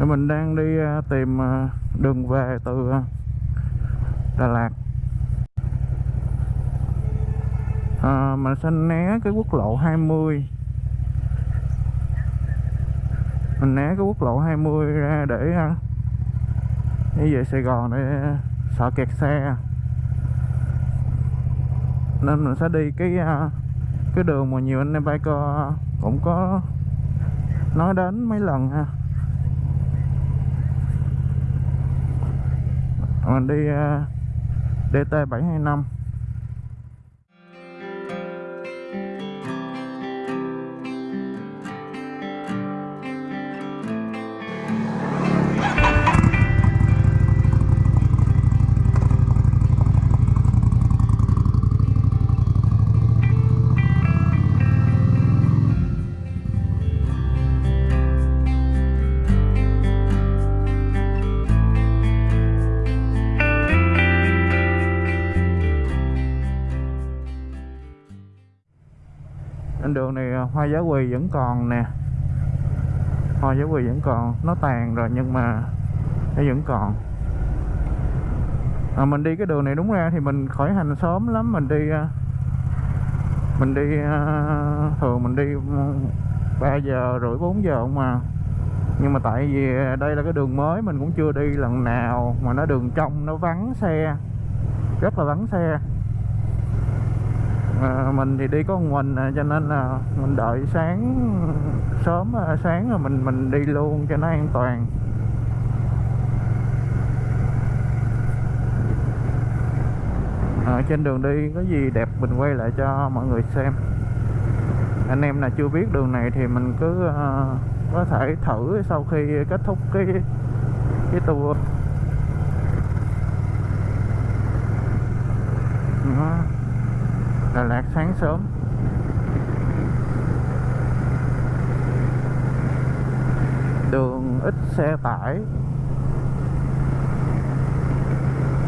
Thì mình đang đi à, tìm à, đường về từ à, Đà Lạt. À, mình sẽ né cái quốc lộ 20 mình né cái quốc lộ 20 ra để đi về Sài Gòn để sợ kẹt xe. Nên mình sẽ đi cái cái đường mà nhiều anh em biker cũng có nói đến mấy lần ha. mình đi ờ, DT725 hoa giá quỳ vẫn còn nè. Ờ, hoa giá quỳ vẫn còn. Nó tàn rồi nhưng mà nó vẫn còn. À, mình đi cái đường này đúng ra thì mình khỏi hành sớm lắm. Mình đi ờ, mình đi thường mình đi 3 giờ rưỡi 4 giờ không mà nhưng mà tại vì đây là cái đường mới mình cũng chưa đi lần nào mà nó đường trong nó vắng xe rất là vắng xe à, mình thì đi có một mình à, cho nên là mình đợi sáng sớm à, sáng rồi mình mình đi luôn cho nó an toàn. À, trên đường đi có gì đẹp mình quay lại cho mọi người xem. Anh em nào chưa biết đường này thì mình cứ uh, có thể thử sau khi kết thúc cái cái tour Đó. Đà Lạt sáng sớm. Đường ít xe tải.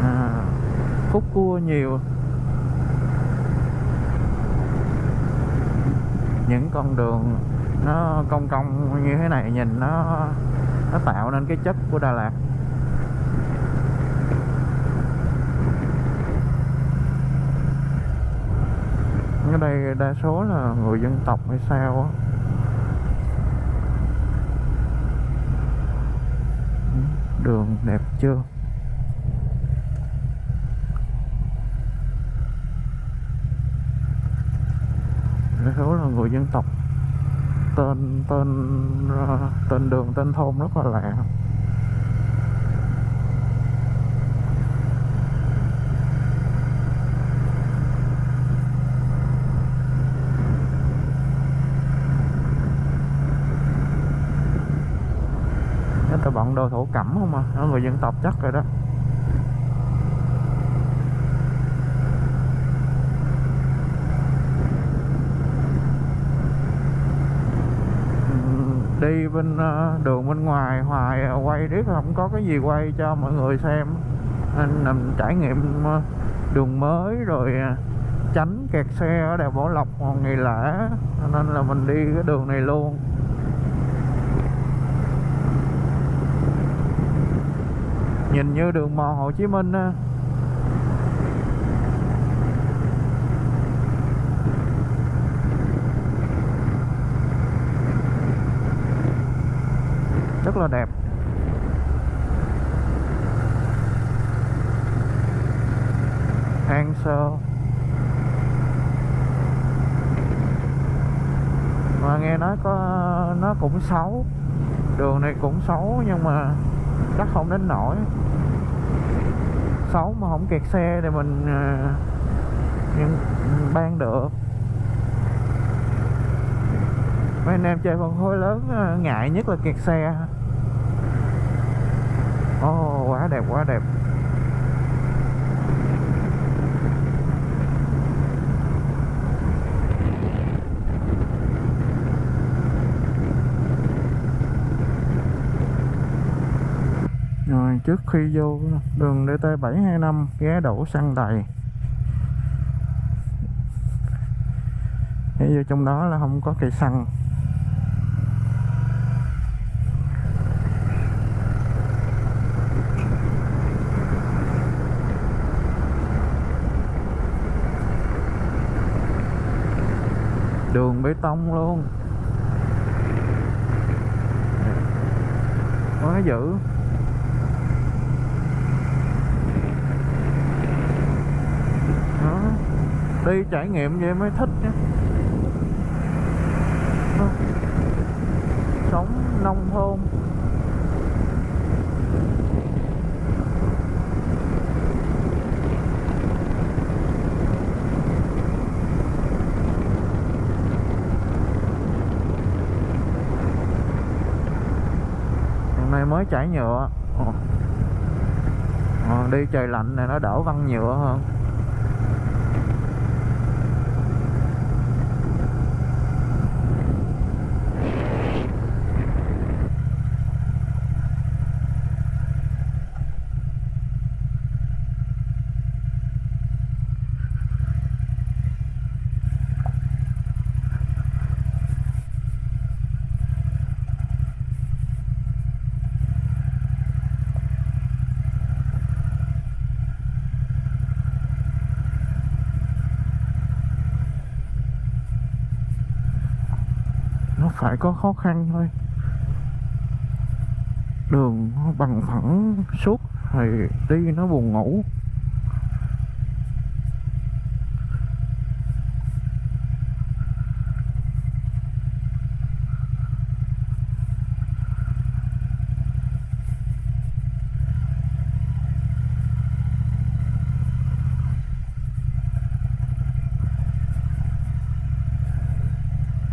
À, khúc cua nhiều. Những con đường nó cong cong như thế này nhìn nó nó tạo nên cái chất của Đà Lạt. Đây đa số là người dân tộc hay sao á. Ừ, đường đẹp chưa? Đa số là người dân tộc. Tên tên tên đường, tên thôn rất là lạ. Chắc đồ thổ cẩm không à Đó, người dân tộc chắc rồi đó. Ừ, đi bên ờ, đường bên ngoài hoài à, quay riết không có cái gì quay cho mọi người xem. Nên làm trải nghiệm ờ, đường mới rồi ờ, tránh kẹt xe ở đèo Bảo Lộc ngày lễ. Nên là mình đi cái đường này luôn. Nhìn như đường mòn Hồ Chí Minh á. Rất là đẹp. Hang sơ mà nghe nói có, nó cũng xấu, đường này cũng xấu nhưng mà chắc không đến nổi xấu mà không kẹt xe thì mình ờ, nhưng ban được. Mấy anh em chơi phân khối lớn ờ, ngại nhất là kẹt xe. Ô oh, quá đẹp quá đẹp. trước khi vô đường DT725 ghé đổ xăng đầy. Vô trong đó là không có cây xăng. Đường bê tông luôn. Quá dữ. Đi trải nghiệm vậy mới thích nhé, sống nông thôn. Hôm nay mới trải nhựa. À, đi trời lạnh này nó đỡ văng nhựa hơn nó phải có khó khăn thôi. Đường bằng phẳng suốt thì đi nó buồn ngủ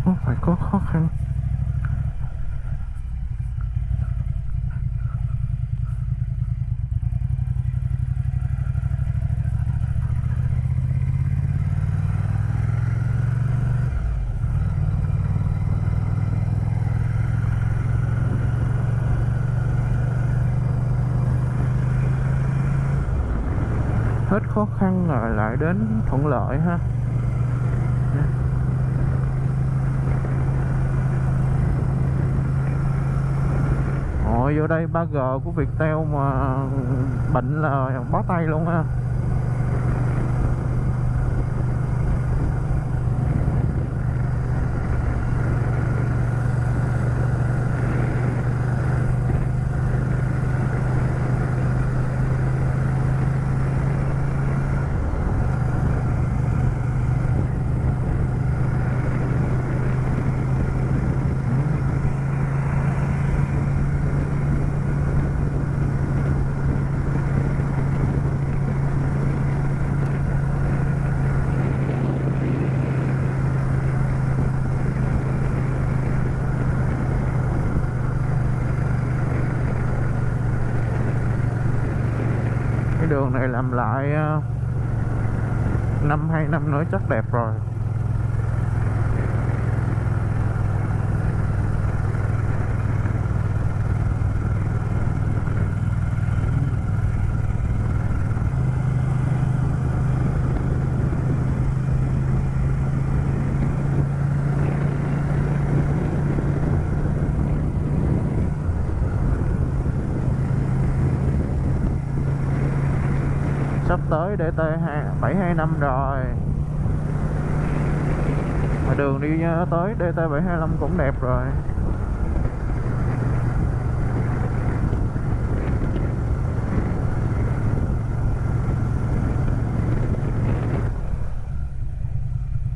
nó phải có khó khăn hết khó khăn rồi lại đến thuận lợi ha. Ôi, vô đây 3G của Viettel mà bệnh là bó tay luôn ha cái đường này làm lại ờ, năm hai năm nữa chắc đẹp rồi. Sắp tới DT 725 rồi. Mà đường đi tới DT 725 cũng đẹp rồi.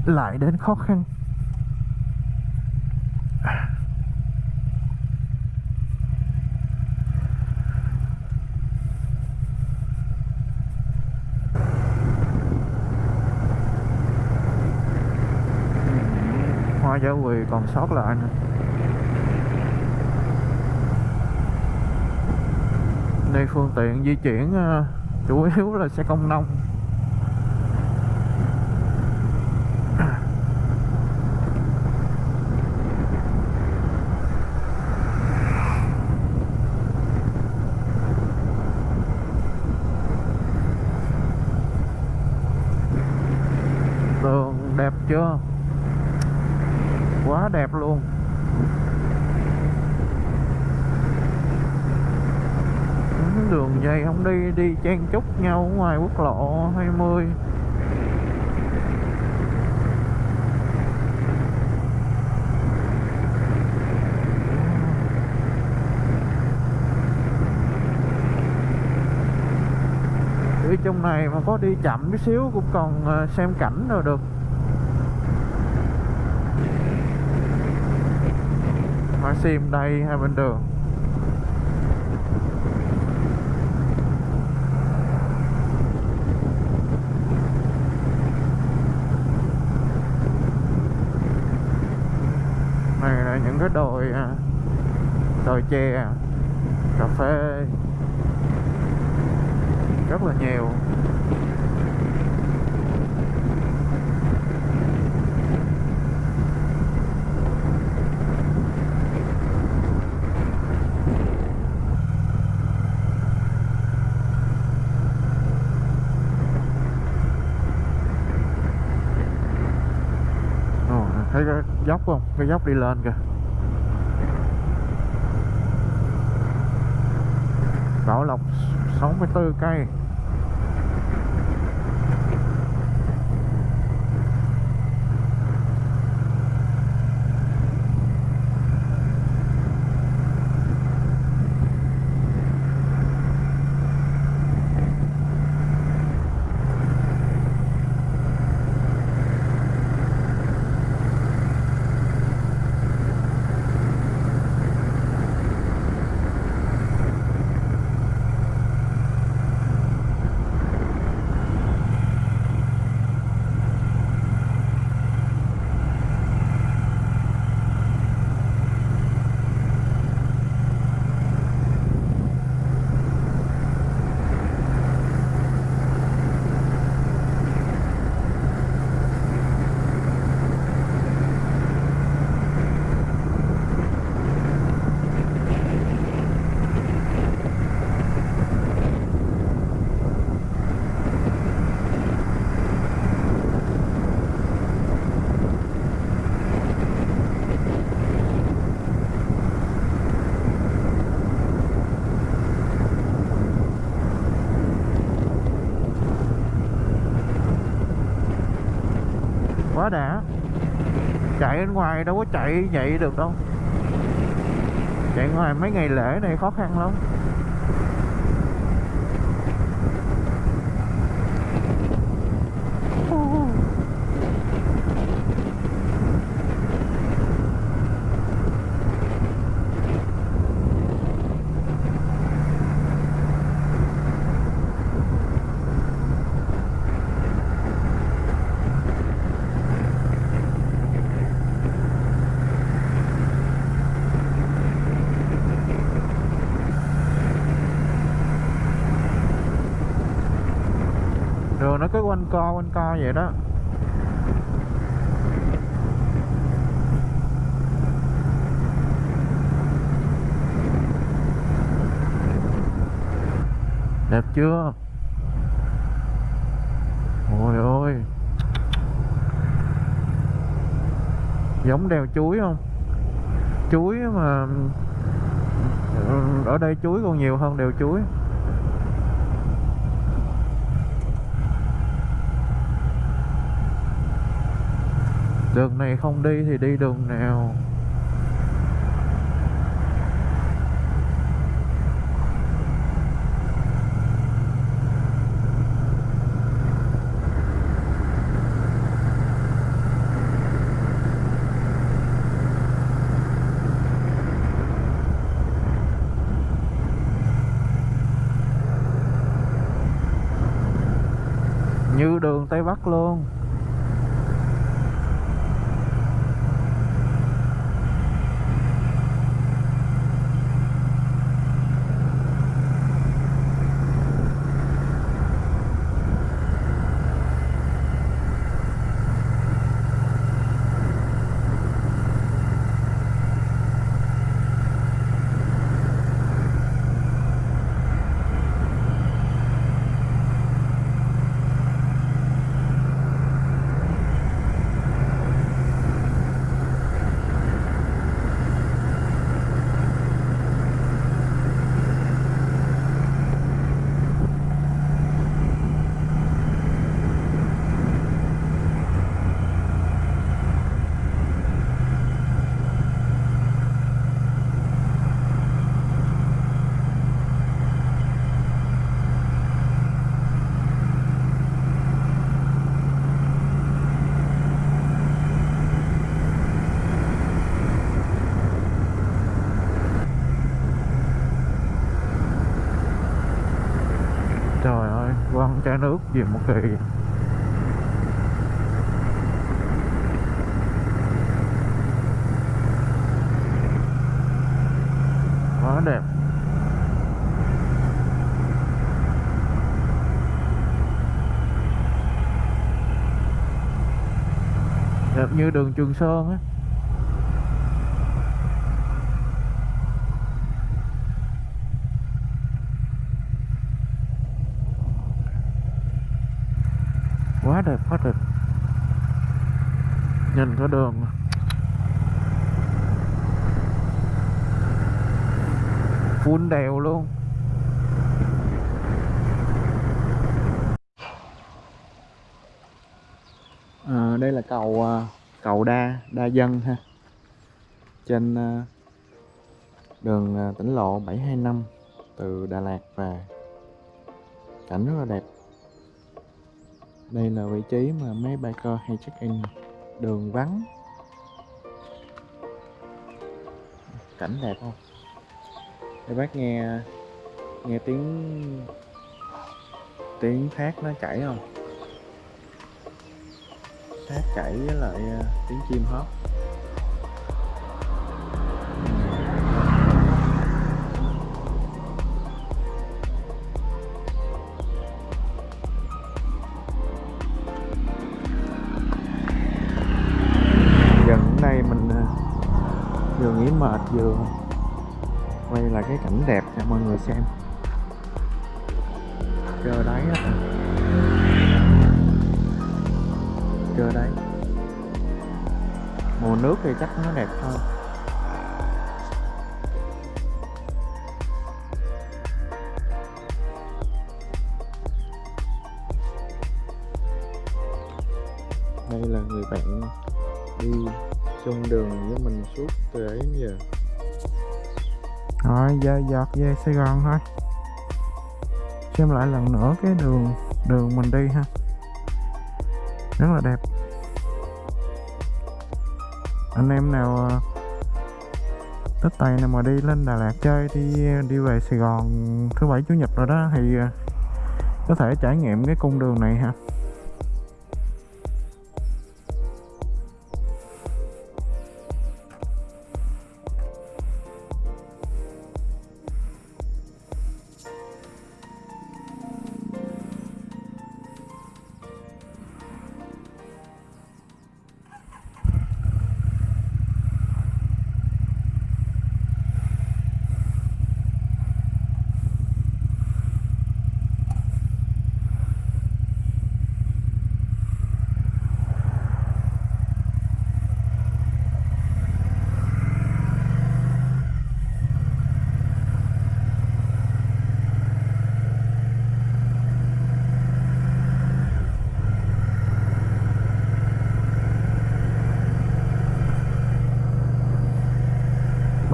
Lại đến khó khăn. Hoa quỳ còn sót lại nữa đây phương tiện di chuyển ờ, chủ yếu là xe công nông. đi chen chúc nhau ngoài quốc lộ 20 đi trong này mà có đi chậm chút xíu cũng còn ờ, xem cảnh rồi được. Hoa xem đây hai bên đường. Những cái đồi à, đồi chè cà phê rất là nhiều Ồ, thấy cái dốc không cái dốc đi lên kìa. Bảo Lộc 64 cây quá đã chạy ở ngoài, đâu có chạy vậy được đâu. Chạy ngoài mấy ngày lễ này khó khăn lắm đường nó cứ quanh co, quanh co vậy đó. Đẹp chưa? Ôi ôi. Giống đèo chuối không? Chuối mà ừ, ở đây chuối còn nhiều hơn đèo chuối. Đường này không đi thì đi đường nào? Trái nước gì một kỳ quá đẹp. Đẹp như đường Trường Sơn á quá đẹp quá đẹp nhìn có đường. Phun đèo luôn. À, đây là cầu à, cầu đa đa dân ha. Trên à, đường à, tỉnh lộ 725 từ Đà Lạt về cảnh rất là đẹp đây là vị trí mà mấy biker hay check in đường vắng. Cảnh đẹp không? Để bác nghe nghe tiếng tiếng thác nó chảy không? Thác chảy với lại à, tiếng chim hót. Cho mọi người xem. Chờ đấy á. Chờ đấy mùa nước thì chắc nó đẹp hơn. Đây là người bạn đi chung đường với mình suốt từ ấy đến giờ rồi, giờ giọt về Sài Gòn thôi. Xem lại lần nữa cái đường đường mình đi ha. Rất là đẹp. Anh em nào à, tết tích tay nào mà đi lên Đà Lạt chơi đi đi về Sài Gòn thứ bảy, chủ nhật rồi đó thì à, có thể trải nghiệm cái cung đường này ha.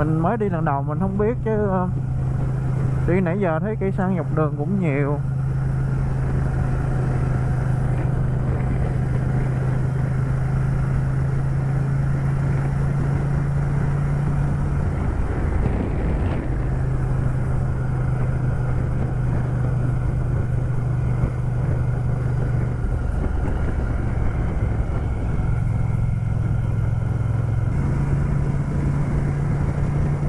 Mình mới đi lần đầu, mình không biết chứ ờ. đi nãy giờ thấy cây xăng dọc đường cũng nhiều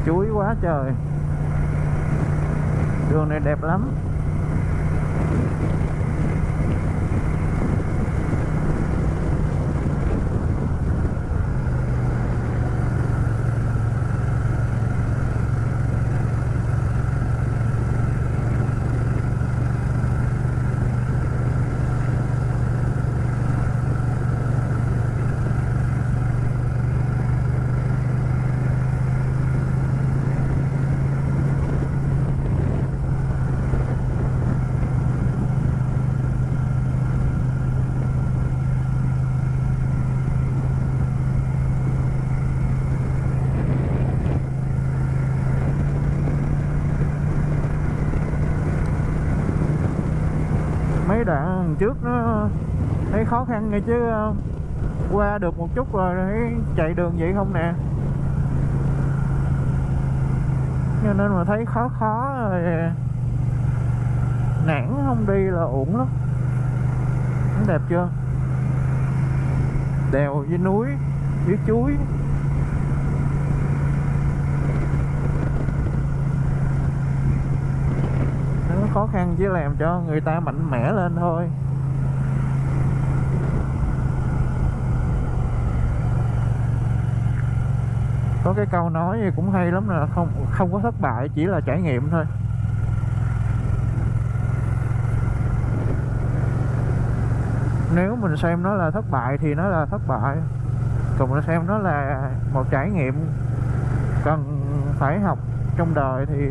chuối quá trời đường này đẹp lắm trước nó thấy khó khăn nghe chứ ờ, qua được một chút rồi thấy chạy đường vậy không nè. Cho nên mà thấy khó khó rồi ờ, nản không đi là uổng lắm. Đẹp chưa? Đèo với núi với chuối. Nó khó khăn chỉ làm cho người ta mạnh mẽ lên thôi. Có cái câu nói cũng hay lắm là không không có thất bại, chỉ là trải nghiệm thôi. Nếu mình xem nó là thất bại thì nó là thất bại. Còn mình xem nó là một trải nghiệm cần phải học trong đời thì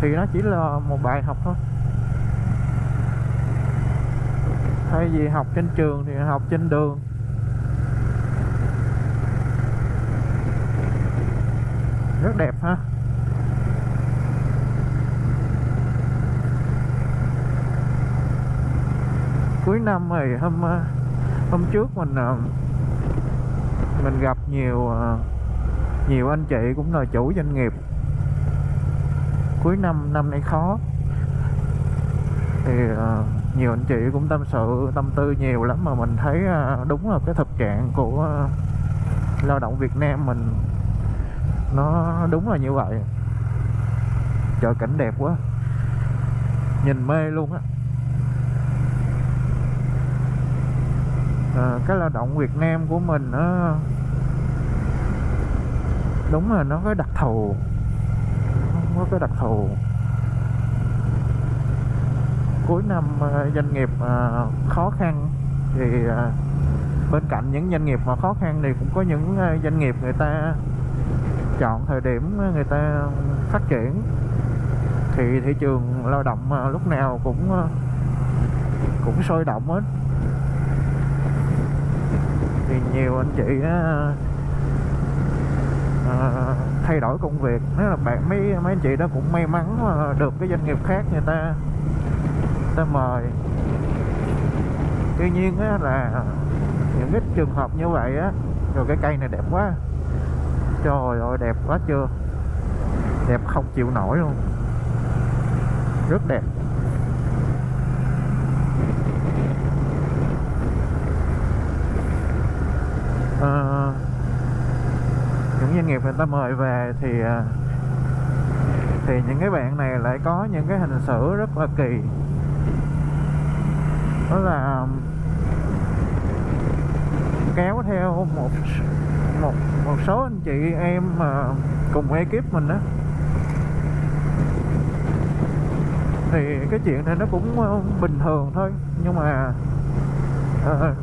thì nó chỉ là một bài học thôi. Thay vì học trên trường thì học trên đường. Rất đẹp ha. Cuối năm này hôm ờ, hôm trước mình ờ, mình gặp nhiều ờ, nhiều anh chị cũng là chủ doanh nghiệp. Cuối năm năm nay khó. Thì nhiều anh chị cũng tâm sự, tâm tư nhiều lắm mà mình thấy đúng là cái thực trạng của lao động Việt Nam mình nó đúng là như vậy. Trời cảnh đẹp quá. Nhìn mê luôn á. À, cái lao động Việt Nam của mình nó đúng là nó có đặc thù. Nó có cái đặc thù. Cuối năm à, doanh nghiệp à, khó khăn thì à, bên cạnh những doanh nghiệp mà khó khăn thì cũng có những doanh nghiệp người ta chọn thời điểm người ta phát triển thì thị trường lao động à, lúc nào cũng à, cũng sôi động hết. Thì nhiều anh chị á, à, thay đổi công việc nếu là bạn mấy mấy anh chị đó cũng may mắn được cái doanh nghiệp khác người ta người ta mời. Tuy nhiên á, là những cái trường hợp như vậy á rồi cái cây này đẹp quá trời ơi đẹp quá chưa? Đẹp không chịu nổi luôn. Rất đẹp. À, những doanh nghiệp người ta mời về thì ờ, thì những cái bạn này lại có những cái hình xử rất là kỳ. Đó là kéo theo một một một số anh chị em mà cùng ekip mình á. Thì cái chuyện này nó cũng à, bình thường thôi nhưng mà à,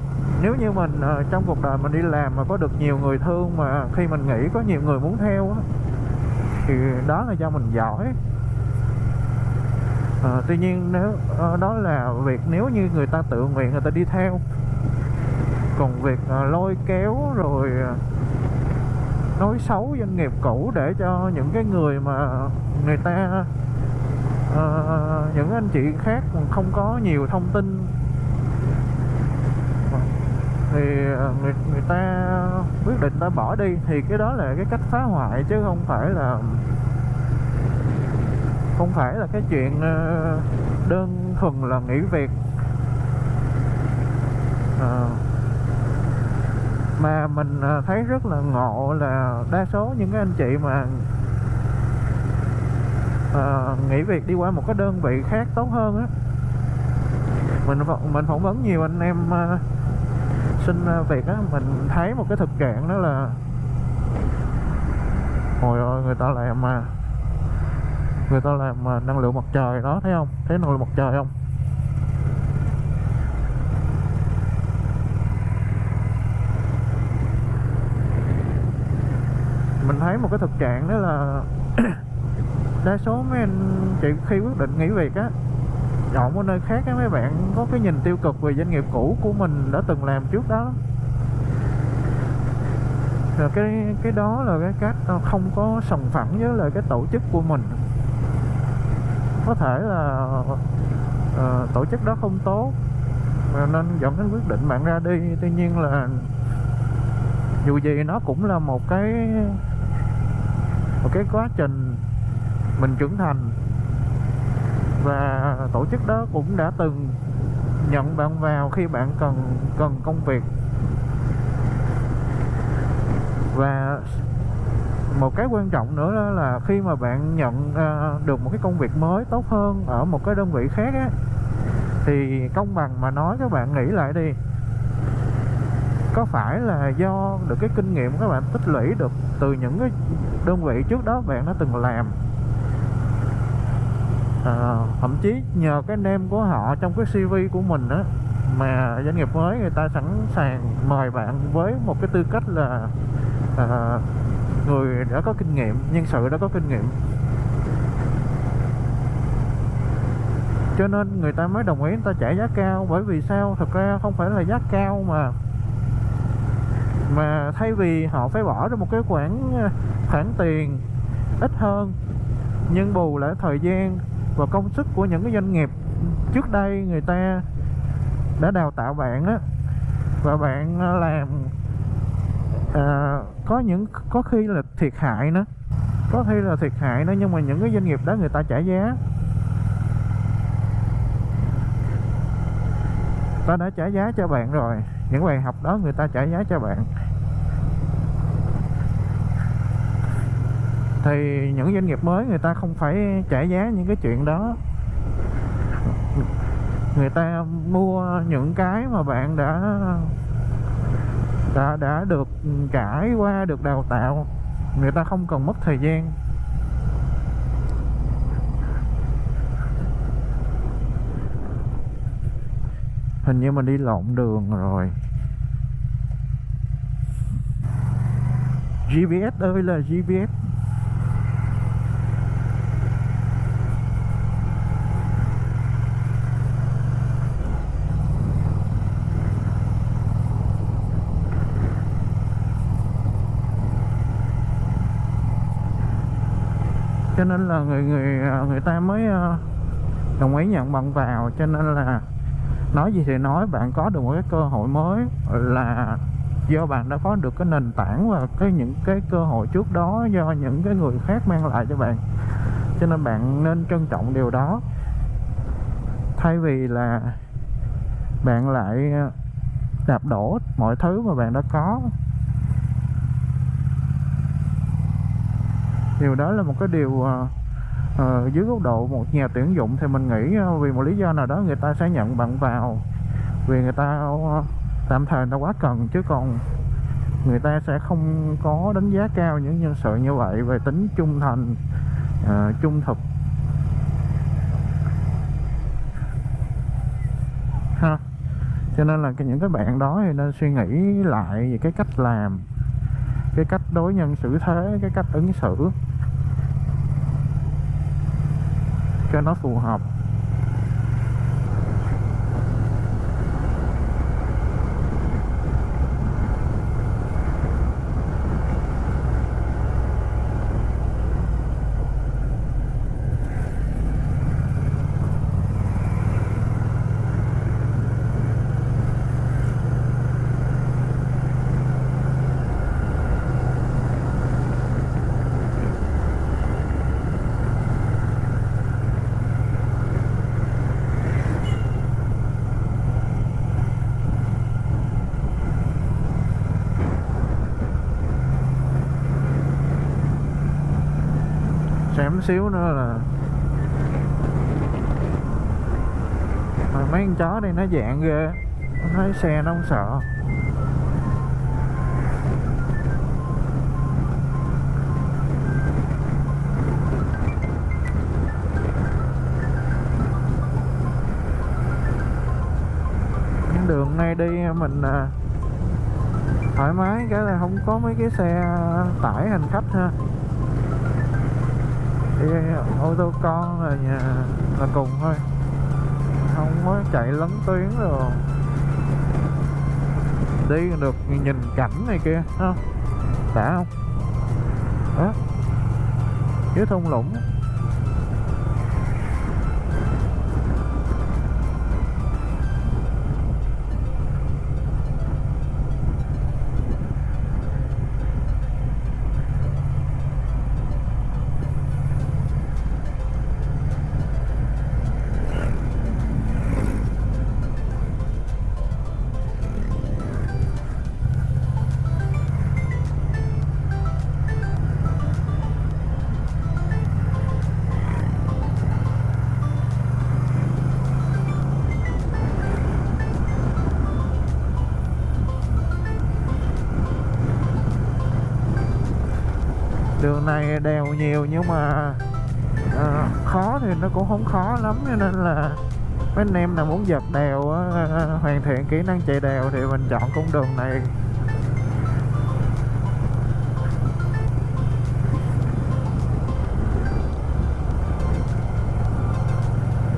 nếu như mình à, trong cuộc đời mình đi làm mà có được nhiều người thương mà khi mình nghĩ có nhiều người muốn theo á thì đó là do mình giỏi. À, tuy nhiên nếu à, đó là việc nếu như người ta tự nguyện người ta đi theo. Còn việc à, lôi kéo rồi à, nói xấu doanh nghiệp cũ để cho những cái người mà người ta uh, những anh chị khác không có nhiều thông tin. Thì ờ, người người ta quyết định ta bỏ đi thì cái đó là cái cách phá hoại chứ không phải là không phải là cái chuyện ờ, đơn thuần là nghỉ việc. À, mà mình à, thấy rất là ngộ là đa số những cái anh chị mà à, nghỉ việc đi qua một cái đơn vị khác tốt hơn á. Mình mình phỏng vấn nhiều anh em à, xin à, việc á mình thấy một cái thực trạng đó là hồi ơi người ta làm mà người ta làm à, năng lượng mặt trời đó thấy không? Thấy năng lượng mặt trời không? Mình thấy một cái thực trạng đó là đa số mấy anh chị khi quyết định nghỉ việc á chọn một nơi khác á mấy bạn có cái nhìn tiêu cực về doanh nghiệp cũ của mình đã từng làm trước đó rồi cái cái đó là cái cách ờ, không có sòng phẳng với lại cái tổ chức của mình. Có thể là uh, tổ chức đó không tốt nên dẫn đến quyết định bạn ra đi. Tuy nhiên là dù gì nó cũng là một cái một cái quá trình mình trưởng thành. Và tổ chức đó cũng đã từng nhận bạn vào khi bạn cần cần công việc. Và một cái quan trọng nữa đó là khi mà bạn nhận uh, được một cái công việc mới tốt hơn ở một cái đơn vị khác á thì công bằng mà nói các bạn nghĩ lại đi có phải là do được cái kinh nghiệm các bạn tích lũy được từ những cái đơn vị trước đó bạn đã từng làm? À, thậm chí nhờ cái name của họ trong cái CV của mình á mà doanh nghiệp mới người ta sẵn sàng mời bạn với một cái tư cách là à, người đã có kinh nghiệm nhân sự đã có kinh nghiệm. Cho nên người ta mới đồng ý người ta trả giá cao bởi vì sao? Thật ra không phải là giá cao mà mà thay vì họ phải bỏ ra một cái khoản ờ, khoản tiền ít hơn nhưng bù lại thời gian và công sức của những cái doanh nghiệp trước đây người ta đã đào tạo bạn á và bạn ờ, làm à, có những có khi là thiệt hại nữa có khi là thiệt hại nữa nhưng mà những cái doanh nghiệp đó người ta trả giá. Ta đã trả giá cho bạn rồi những bài học đó người ta trả giá cho bạn. Thì những doanh nghiệp mới người ta không phải trả giá những cái chuyện đó. Người ta mua những cái mà bạn đã đã đã được trải qua, được đào tạo. Người ta không cần mất thời gian. Hình như mình đi lộn đường rồi. GPS ơi, là GPS cho nên là người người à, người ta mới à, đồng ý nhận bằng vào, cho nên là nói gì thì nói, bạn có được một cái cơ hội mới là do bạn đã có được cái nền tảng và cái những cái cơ hội trước đó do những cái người khác mang lại cho bạn. Cho nên bạn nên trân trọng điều đó. Thay vì là bạn lại à, đạp đổ mọi thứ mà bạn đã có. Điều đó là một cái điều à, uh, dưới góc độ một nhà tuyển dụng thì mình nghĩ uh, vì một lý do nào đó người ta sẽ nhận bạn vào. Vì người ta uh, tạm thời người ta quá cần chứ còn người ta sẽ không có đánh giá cao những nhân sự như vậy về tính trung thành uh, trung thực. Ha. Cho nên là những cái bạn đó thì nên suy nghĩ lại về cái cách làm cái cách đối nhân xử thế cái cách ứng xử. Cho nó phù hợp xém xíu nữa là mà mấy con chó đây nó dạng ghê. Nó thấy xe nó không sợ. Đường này đi mình à, thoải mái, cái là không có mấy cái xe tải hành khách ha ô tô con là nhà là cùng thôi. Không có chạy lấn tuyến rồi đi được nhìn cảnh này kia không? Đã không? Đó dưới thung lũng này đèo nhiều nhưng mà à, khó thì nó cũng không khó lắm cho nên là mấy anh em nào muốn giật đèo à, hoàn thiện kỹ năng chạy đèo thì mình chọn cung đường này.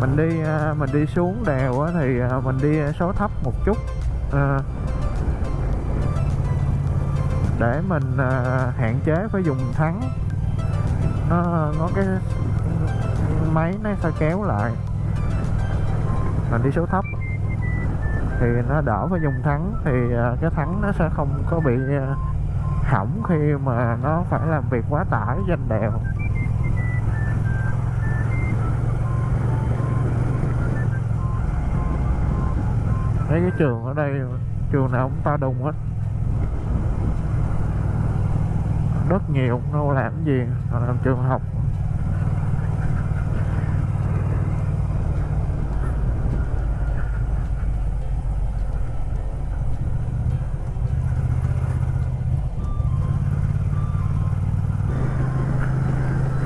Mình đi à, mình đi xuống đèo á, thì à, mình đi số thấp một chút à, để mình à, hạn chế phải dùng thắng nó có cái máy nó sẽ kéo lại. Mình đi số thấp. Thì nó đỡ phải dùng thắng. Thì à, cái thắng nó sẽ không có bị à, hỏng khi mà nó phải làm việc quá tải trên đèo. Thấy cái trường ở đây, trường nào cũng to đùng hết. Đất nhiều, đâu làm cái gì làm trường học.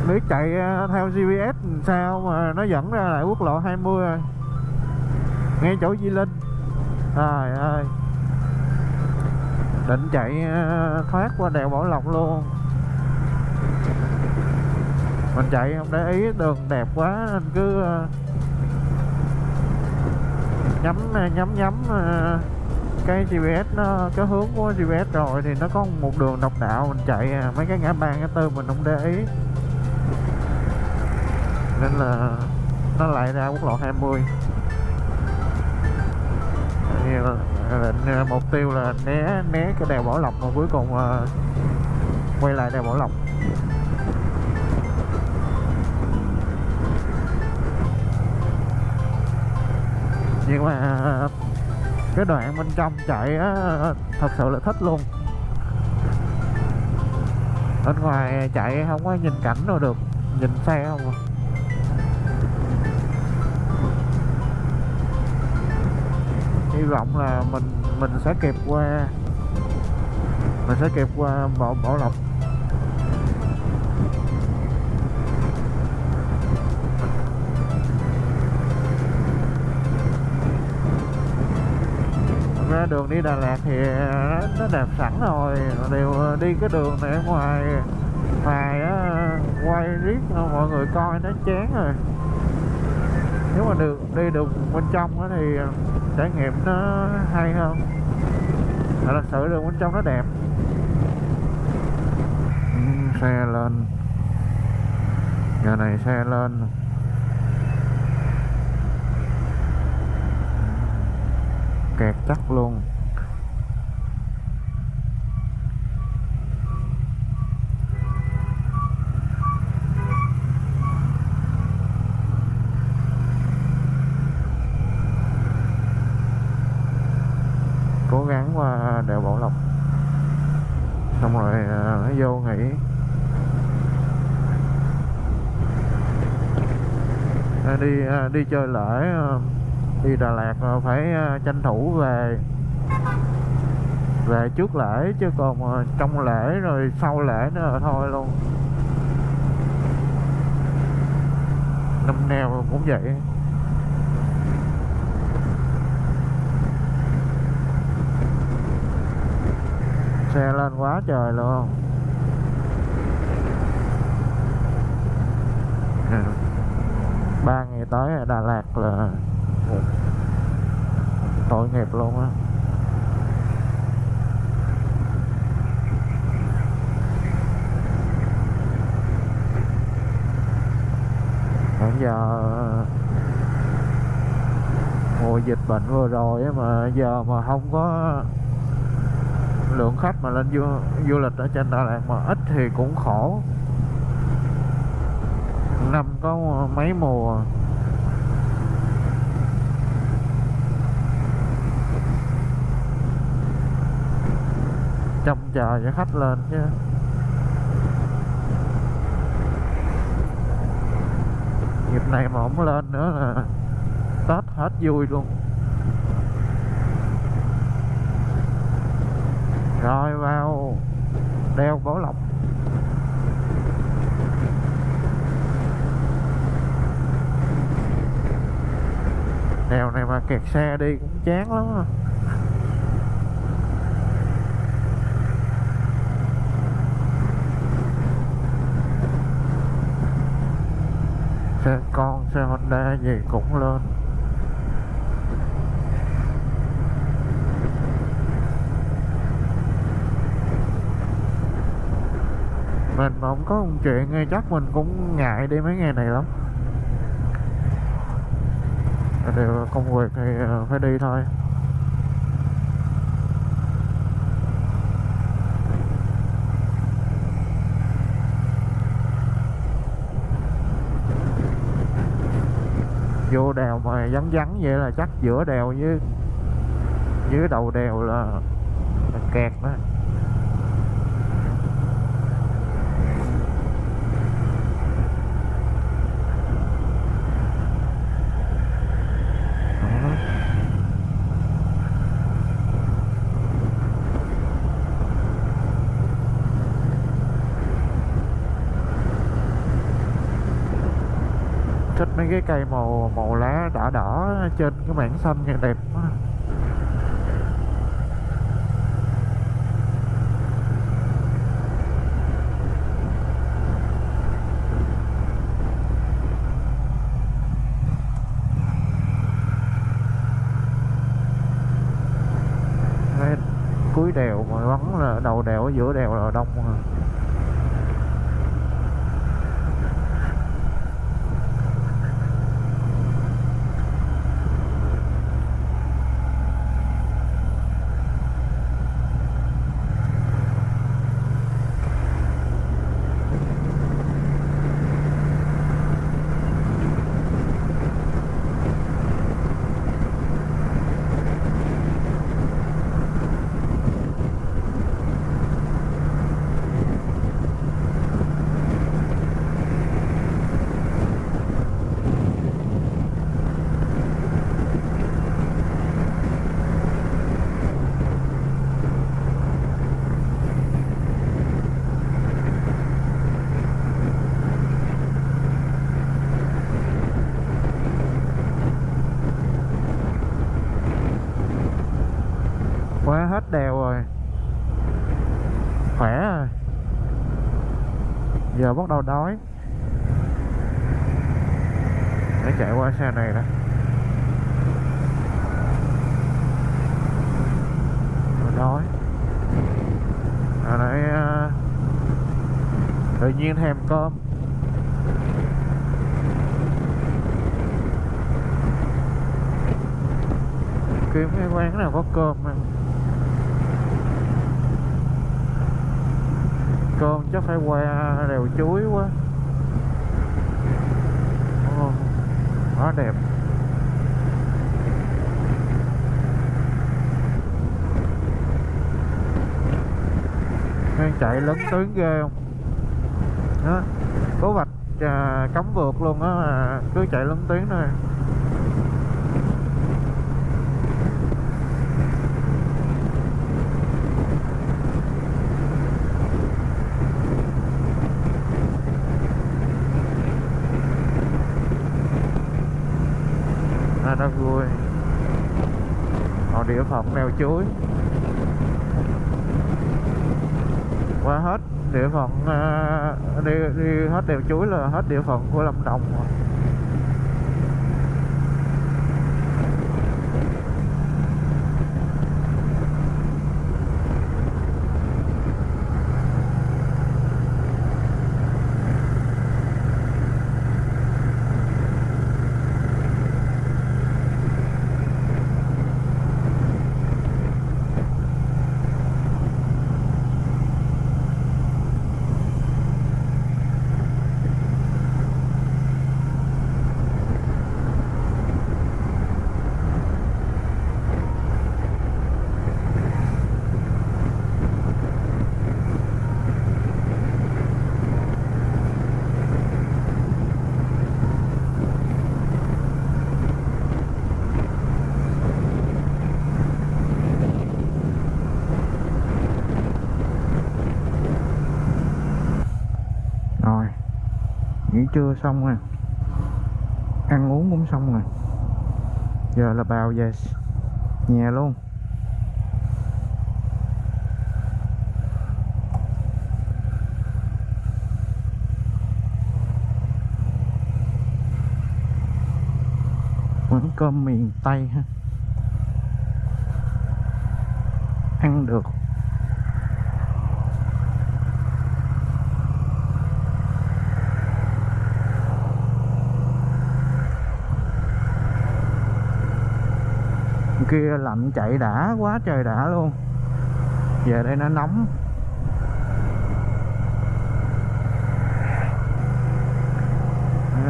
Biết chạy à, theo GPS sao mà nó dẫn ra lại quốc lộ 20 rồi ngay chỗ Di Linh. Trời ơi định chạy ờ, thoát qua đèo Bảo Lộc luôn. Mình chạy không để ý, đường đẹp quá nên cứ ờ, ờ, nhắm nhắm nhắm cái GPS nó, cái hướng của GPS rồi thì nó có một đường độc đạo. Mình chạy mấy cái ngã ba, ngã tư mình không để ý. Nên là nó lại ra quốc lộ 20 mươi mục tiêu là né né cái đèo Bảo Lộc mà cuối cùng uh, quay lại đèo Bảo Lộc nhưng mà cái đoạn bên trong chạy á thật sự là thích luôn bên ngoài chạy không có nhìn cảnh đâu được nhìn xe không à. Hy vọng là mình mình sẽ kịp qua mình sẽ kịp qua bảo bảo lộc. Ra đường đi Đà Lạt thì nó, đẹp sẵn rồi đều đi cái đường này ở ngoài ngoài á quay riết ờ, mọi người coi nó chán rồi. Nếu mà được đi được bên trong thì trải nghiệm nó hay hơn thật sự đường bên trong nó đẹp. Xe lên. Giờ này xe lên. Kẹt chắc luôn cố gắng qua đèo Bảo Lộc xong rồi à, nó vô nghỉ à, đi ờ, đi chơi lễ ờ, đi Đà Lạt ờ, phải tranh thủ về về trước lễ chứ còn trong lễ rồi sau lễ nữa là thôi luôn. Năm nào cũng vậy. Xe lên quá trời luôn. tới Đà Lạt là tội nghiệp luôn á. Hiện giờ mùa dịch bệnh vừa rồi á mà giờ mà không có lượng khách mà lên du, du lịch ở trên Đà Lạt mà ít thì cũng khổ. Năm có mấy mùa. chờ cho khách lên chứ. Dịp này mà không lên nữa là tết hết vui luôn. Rồi vào đeo bảo lộc đèo này mà kẹt xe đi cũng chán lắm à. Xe con xe Honda gì cũng lên. Mình mà không có một chuyện nghe, chắc mình cũng ngại đi mấy ngày này lắm. Đều công việc thì ờ, phải đi thôi. Vô đèo mà vắng vắng vậy là chắc giữa đèo với dưới đầu đèo là, là kẹt đó. Thích mấy cái cây màu đỏ đỏ trên cái mảng xanh nghe đẹp quá cuối đèo mà vắng là đầu đèo ở giữa đèo là đông rồi. quá hết đèo rồi khỏe rồi giờ bắt đầu đói để chạy qua xe này đã Rồi đói à nãy à, tự nhiên thèm cơm kiếm cái quán nào có cơm ăn. Cơm chắc phải qua đèo chuối quá. Quá đẹp. Đang chạy lớn tướng ghê không? Đó. Có vạch à, cấm vượt luôn á à, cứ chạy lấn tiếng thôi. À, nó vui. Còn địa phận mèo chuối. Qua hết địa phận à, đi đi hết đèo chuối là hết địa phận của lâm đồng rồi. rồi nghỉ trưa xong rồi. Ăn uống cũng xong rồi. Giờ là vào về nhà luôn. Quán cơm miền Tây ha. Ăn được kia lạnh chạy đã quá trời đã luôn. Về đây nó nóng.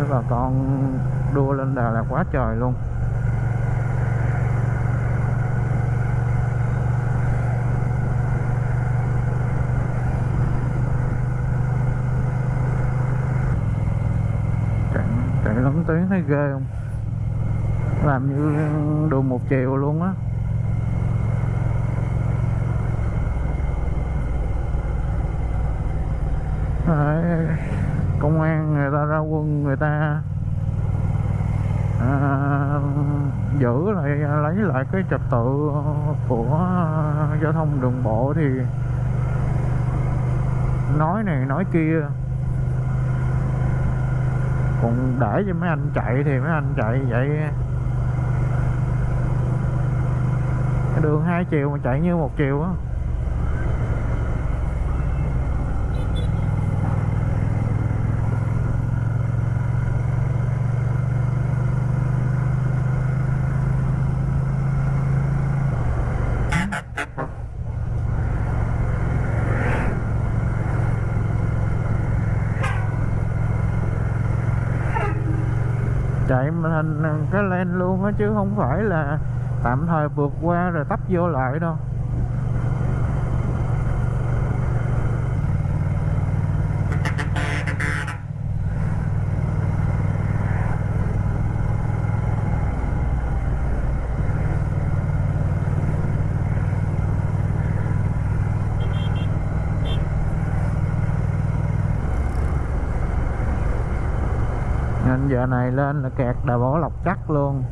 Bà con đua lên Đà Lạt quá trời luôn. Chạy chạy tiếng thấy ghê không? Làm như đường một chiều luôn á. Công an người ta ra quân người ta à, giữ lại lấy lại cái trật tự của giao thông đường bộ thì nói này nói kia. Còn để cho mấy anh chạy thì mấy anh chạy vậy cái đường hai chiều mà chạy như một chiều á. Chạy mà thành cái len luôn á chứ không phải là tạm thời vượt qua rồi tấp vô lại đâu. Nên giờ này lên là kẹt đà bỏ lọc chắc luôn.